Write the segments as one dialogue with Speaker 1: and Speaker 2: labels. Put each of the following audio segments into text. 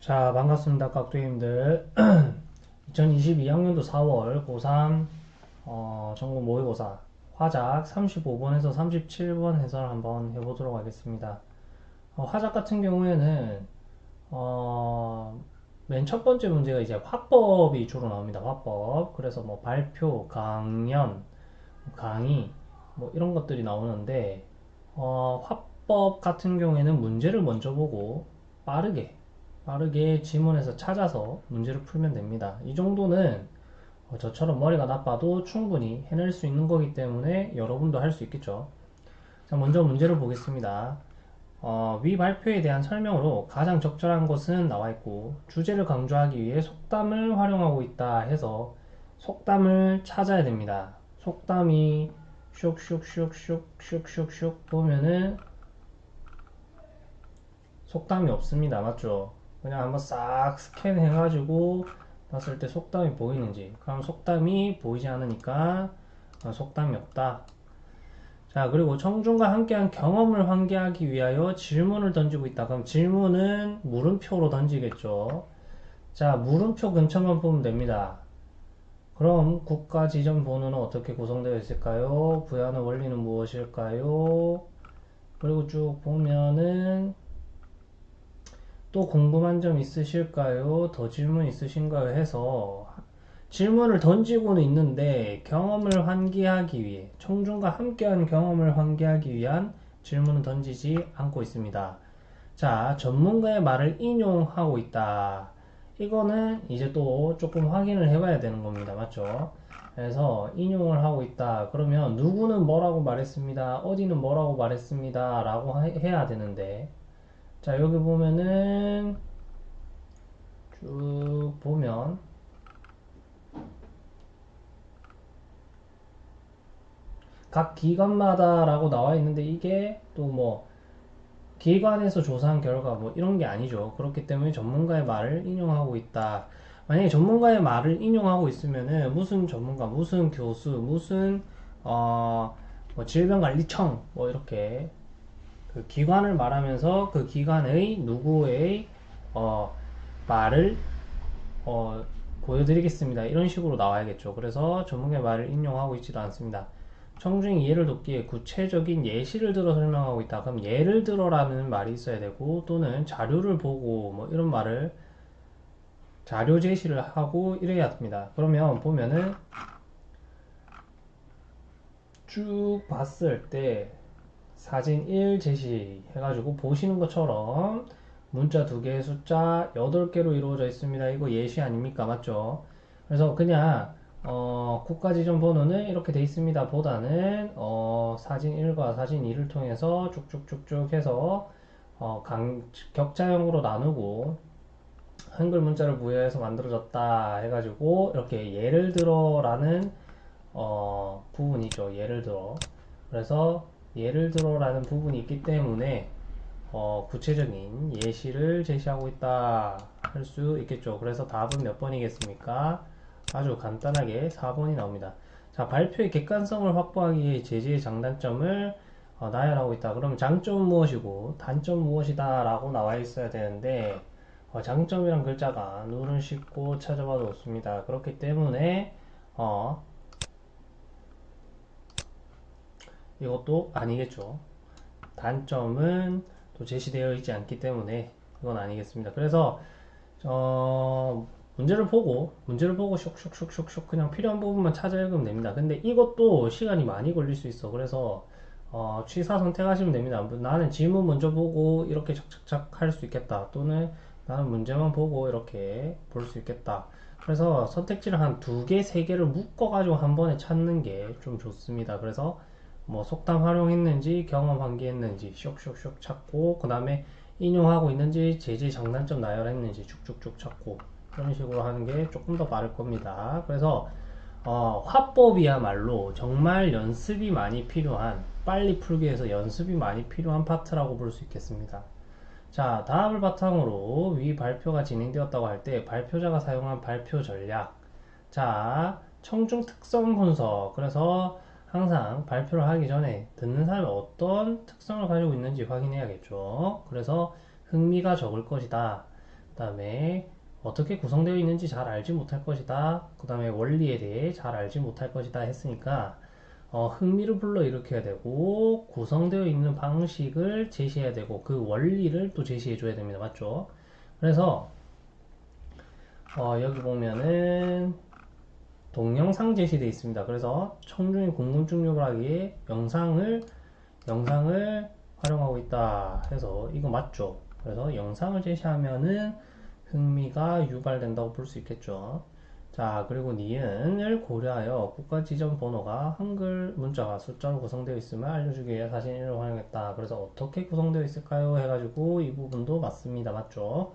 Speaker 1: 자, 반갑습니다. 깍두기님들. 2022학년도 4월 고3 어, 전국 모의고사 화작 35번에서 37번 해설 한번 해보도록 하겠습니다. 어, 화작 같은 경우에는 어, 맨 첫 번째 문제가 이제 화법이 주로 나옵니다. 화법. 그래서 뭐 발표, 강연, 강의 뭐 이런 것들이 나오는데 어, 화법 같은 경우에는 문제를 먼저 보고 빠르게 빠르게 지문에서 찾아서 문제를 풀면 됩니다. 이 정도는 어, 저처럼 머리가 나빠도 충분히 해낼 수 있는 거기 때문에 여러분도 할 수 있겠죠. 자, 먼저 문제를 보겠습니다. 어, 위 발표에 대한 설명으로 가장 적절한 것은 나와 있고 주제를 강조하기 위해 속담을 활용하고 있다 해서 속담을 찾아야 됩니다. 속담이 슉슉슉슉슉슉슉 보면은 속담이 없습니다. 맞죠? 그냥 한번 싹 스캔해 가지고 봤을 때 속담이 보이는지. 그럼 속담이 보이지 않으니까 어, 속담이 없다. 자 그리고 청중과 함께한 경험을 환기하기 위하여 질문을 던지고 있다. 그럼 질문은 물음표로 던지겠죠. 자 물음표 근처만 보면 됩니다. 그럼 국가 지정 번호는 어떻게 구성되어 있을까요? 부여하는 원리는 무엇일까요? 그리고 쭉 보면은 또 궁금한 점 있으실까요? 더 질문 있으신가요? 해서 질문을 던지고는 있는데 경험을 환기하기 위해 청중과 함께한 경험을 환기하기 위한 질문을 던지지 않고 있습니다. 자, 전문가의 말을 인용하고 있다. 이거는 이제 또 조금 확인을 해봐야 되는 겁니다. 맞죠? 그래서 인용을 하고 있다. 그러면 누구는 뭐라고 말했습니다. 어디는 뭐라고 말했습니다. 라고 해야 되는데 자 여기 보면은 쭉 보면 각 기관마다 라고 나와 있는데 이게 또 뭐 기관에서 조사한 결과 뭐 이런 게 아니죠. 그렇기 때문에 전문가의 말을 인용하고 있다. 만약에 전문가의 말을 인용하고 있으면은 무슨 전문가 무슨 교수 무슨 어 뭐 질병관리청 뭐 이렇게 그 기관을 말하면서 그 기관의 누구의 어, 말을 어, 보여드리겠습니다. 이런 식으로 나와야겠죠. 그래서 전문가의 말을 인용하고 있지도 않습니다. 청중의 이해를 돕기 위해 구체적인 예시를 들어 설명하고 있다. 그럼 예를 들어라는 말이 있어야 되고 또는 자료를 보고 뭐 이런 말을 자료 제시를 하고 이래야 됩니다. 그러면 보면은 쭉 봤을 때 사진 1 제시 해가지고 보시는 것처럼 문자 두 개의 숫자 8개로 이루어져 있습니다. 이거 예시 아닙니까? 맞죠? 그래서 그냥 어, 국가지정 번호는 이렇게 돼 있습니다. 보다는 어, 사진 1과 사진 2를 통해서 쭉쭉쭉쭉 해서 어, 강, 격자형으로 나누고 한글 문자를 부여해서 만들어졌다 해가지고 이렇게 예를 들어 라는 어, 부분이죠. 예를 들어 그래서 예를 들어 라는 부분이 있기 때문에 어, 구체적인 예시를 제시하고 있다 할 수 있겠죠. 그래서 답은 몇 번이겠습니까? 아주 간단하게 4번이 나옵니다. 자, 발표의 객관성을 확보하기 위해 제재의 장단점을 어, 나열하고 있다. 그럼 장점은 무엇이고 단점 무엇이다 라고 나와 있어야 되는데 어, 장점이란 글자가 눈을 씻고 찾아봐도 없습니다. 그렇기 때문에 어, 이것도 아니겠죠. 단점은 또 제시되어 있지 않기 때문에 이건 아니겠습니다. 그래서 어, 문제를 보고 문제를 보고 슉슉슉슉슉 그냥 필요한 부분만 찾아 읽으면 됩니다. 근데 이것도 시간이 많이 걸릴 수 있어. 그래서 어, 취사 선택하시면 됩니다. 나는 질문 먼저 보고 이렇게 착착착 할 수 있겠다. 또는 나는 문제만 보고 이렇게 볼 수 있겠다. 그래서 선택지를 한 두 개, 세 개를 묶어 가지고 한 번에 찾는 게 좀 좋습니다. 그래서 뭐 속담 활용했는지 경험 환기했는지 쇽쇽쇽 찾고 그 다음에 인용하고 있는지 제재 장단점 나열했는지 쭉쭉쭉 찾고 그런 식으로 하는 게 조금 더 빠를 겁니다. 그래서 어, 화법이야말로 정말 연습이 많이 필요한 빨리 풀기 위해서 연습이 많이 필요한 파트라고 볼 수 있겠습니다. 자 다음을 바탕으로 위 발표가 진행되었다고 할 때 발표자가 사용한 발표 전략. 자 청중 특성 분석. 그래서 항상 발표를 하기 전에 듣는 사람이 어떤 특성을 가지고 있는지 확인해야겠죠. 그래서 흥미가 적을 것이다. 그 다음에 어떻게 구성되어 있는지 잘 알지 못할 것이다. 그 다음에 원리에 대해 잘 알지 못할 것이다 했으니까 어, 흥미를 불러일으켜야 되고 구성되어 있는 방식을 제시해야 되고 그 원리를 또 제시해 줘야 됩니다. 맞죠? 그래서 어, 여기 보면은 동영상 제시되어 있습니다. 그래서 청중이 궁금증력을 하기에 영상을 영상을 활용하고 있다 해서 이거 맞죠? 그래서 영상을 제시하면은 흥미가 유발된다고 볼 수 있겠죠. 자, 그리고 니은을 고려하여 국가 지정 번호가 한글 문자가 숫자로 구성되어 있음을 알려주기 위해 사진 1을 활용했다. 그래서 어떻게 구성되어 있을까요? 해가지고 이 부분도 맞습니다. 맞죠?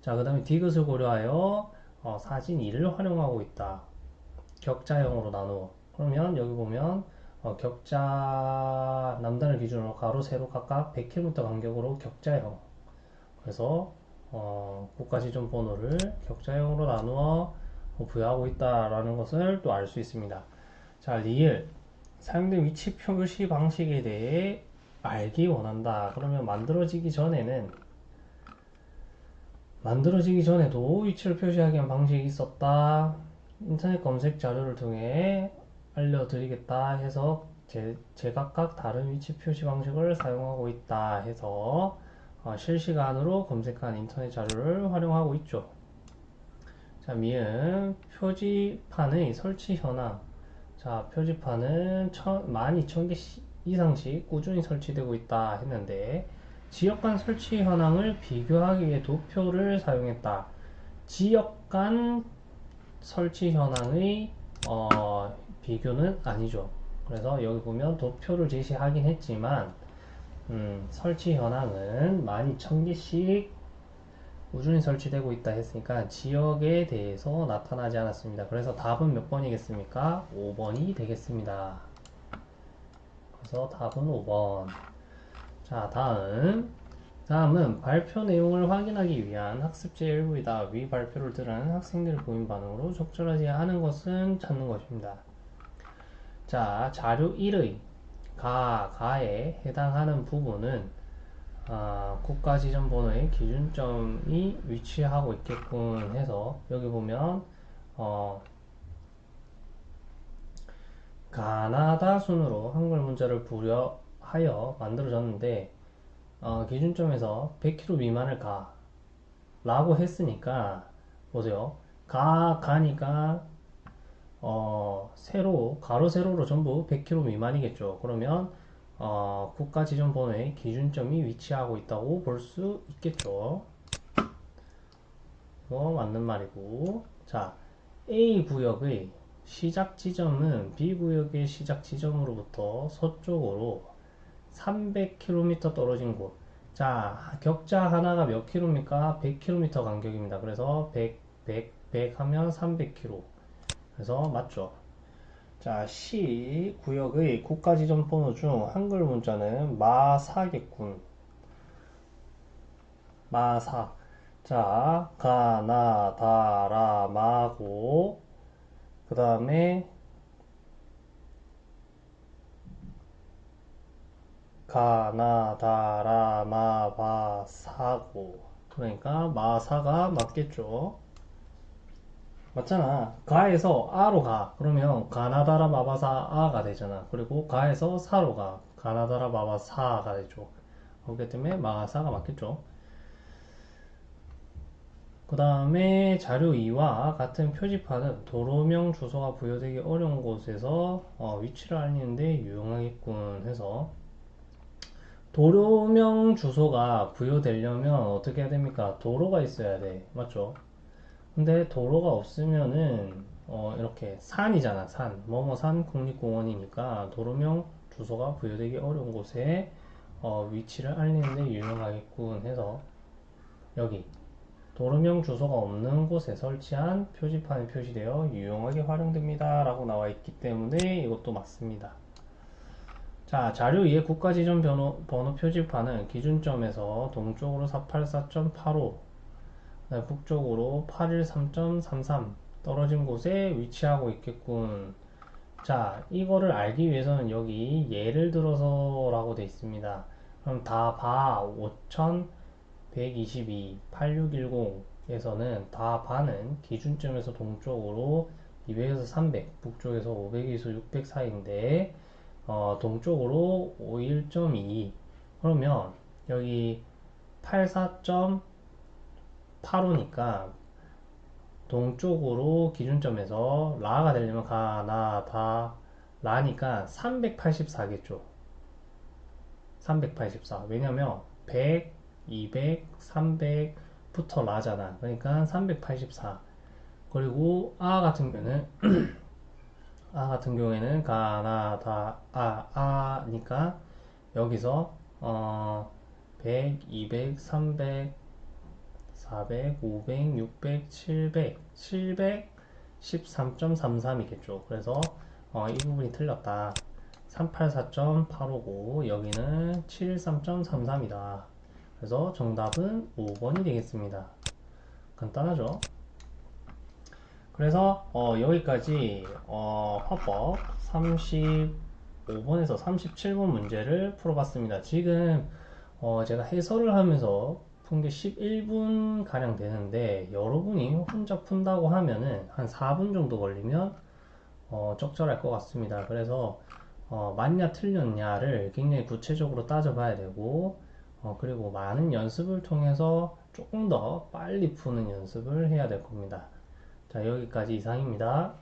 Speaker 1: 자, 그 다음에 디귿을 고려하여 어, 사진 2를 활용하고 있다. 격자형으로 나누어. 그러면 여기 보면 어, 격자 남단을 기준으로 가로, 세로 각각 100km 간격으로 격자형. 그래서 어, 국가 지정 번호를 격자형으로 나누어 부여하고 있다라는 것을 또 알 수 있습니다. 자, 리을 사용된 위치 표시 방식에 대해 알기 원한다. 그러면 만들어지기 전에는 만들어지기 전에도 위치를 표시하기 위한 방식이 있었다. 인터넷 검색 자료를 통해 알려드리겠다 해서 제, 제각각 다른 위치 표시 방식을 사용하고 있다 해서 어, 실시간으로 검색한 인터넷 자료를 활용하고 있죠. 자, 미음 표지판의 설치 현황. 자, 표지판은 12,000개 이상씩 꾸준히 설치되고 있다 했는데 지역 간 설치 현황을 비교하기 위해 도표를 사용했다. 지역 간 설치 현황의 어, 비교는 아니죠. 그래서 여기 보면 도표를 제시하긴 했지만 음, 설치 현황은 12,000개씩 꾸준히 설치되고 있다 했으니까 지역에 대해서 나타나지 않았습니다. 그래서 답은 몇 번이겠습니까? 5번이 되겠습니다. 그래서 답은 5번. 자, 다음. 다음은 발표 내용을 확인하기 위한 학습제 일부이다. 위 발표를 들은 학생들의 보인 반응으로 적절하지 않은 것은 찾는 것입니다. 자, 자료 1의 가, 가에 해당하는 부분은 아, 국가지정번호의 기준점이 위치하고 있겠군 해서 여기 보면 어, 가나다 순으로 한글 문자를 부여하여 만들어졌는데 어, 기준점에서 100km 미만을 가 라고 했으니까 보세요 가 가니까 어, 세로 가로 세로로 전부 100km 미만이겠죠 그러면 어, 국가 지정 번호의 기준점이 위치하고 있다고 볼 수 있겠죠. 이거 맞는 말이고. 자, A 구역의 시작 지점은 B 구역의 시작 지점으로부터 서쪽으로 300km 떨어진 곳. 자, 격자 하나가 몇 킬로입니까? 100km 간격입니다. 그래서 100, 100, 100 하면 300km. 그래서 맞죠? 자, 시 구역의 국가지정 번호 중 한글 문자는 마사겠군. 마사. 자, 가나다라마고 그 다음에 가나다라 마바사고 그러니까 마사가 맞겠죠. 맞잖아. 가에서 아로 가. 그러면 가나다라 마바사 아가 되잖아. 그리고 가에서 사로 가. 가나다라 마바사가 되죠. 그렇기 때문에 마사가 맞겠죠. 그 다음에 자료 2와 같은 표지판은 도로명 주소가 부여되기 어려운 곳에서 어, 위치를 알리는데 유용하겠군 해서 도로명 주소가 부여되려면 어떻게 해야 됩니까? 도로가 있어야 돼. 맞죠? 근데 도로가 없으면은 어 이렇게 산이잖아 산 뭐뭐산 국립공원이니까 도로명 주소가 부여되기 어려운 곳에 어 위치를 알리는데 유용하겠군 해서 여기 도로명 주소가 없는 곳에 설치한 표지판이 표시되어 유용하게 활용됩니다 라고 나와 있기 때문에 이것도 맞습니다 자 자료 2의 국가지정 번호, 번호 표지판은 기준점에서 동쪽으로 484.85 북쪽으로 813.33 떨어진 곳에 위치하고 있겠군. 자, 이거를 알기 위해서는 여기 예를 들어서 라고 되어 있습니다. 그럼 다 봐. 5천, 122, 8610에서는 다 반은 기준점에서 동쪽으로 200에서 300, 북쪽에서 500에서 600 사이인데 어, 동쪽으로 51.2 그러면 여기 84.85니까 동쪽으로 기준점에서 라가 되려면 가, 나, 다, 라니까 384겠죠. 384. 왜냐면 100, 200, 300부터 라잖아. 그러니까 384. 그리고 아 같은 경우는 아 같은 경우에는 가, 나, 다, 아, 아니까 여기서 어 100, 200, 300, 400, 500, 600, 700, 713.33이겠죠. 그래서 어, 이 부분이 틀렸다. 384.859 여기는 713.33이다. 그래서 정답은 5번이 되겠습니다. 간단하죠? 그래서 어, 여기까지 어, 화법 35번에서 37번 문제를 풀어봤습니다. 지금 어, 제가 해설을 하면서 푼 게 11분 가량 되는데 여러분이 혼자 푼다고 하면은 한 4분 정도 걸리면 어, 적절할 것 같습니다. 그래서 어, 맞냐 틀렸냐를 굉장히 구체적으로 따져봐야 되고 어, 그리고 많은 연습을 통해서 조금 더 빨리 푸는 연습을 해야 될 겁니다. 자 여기까지 이상입니다.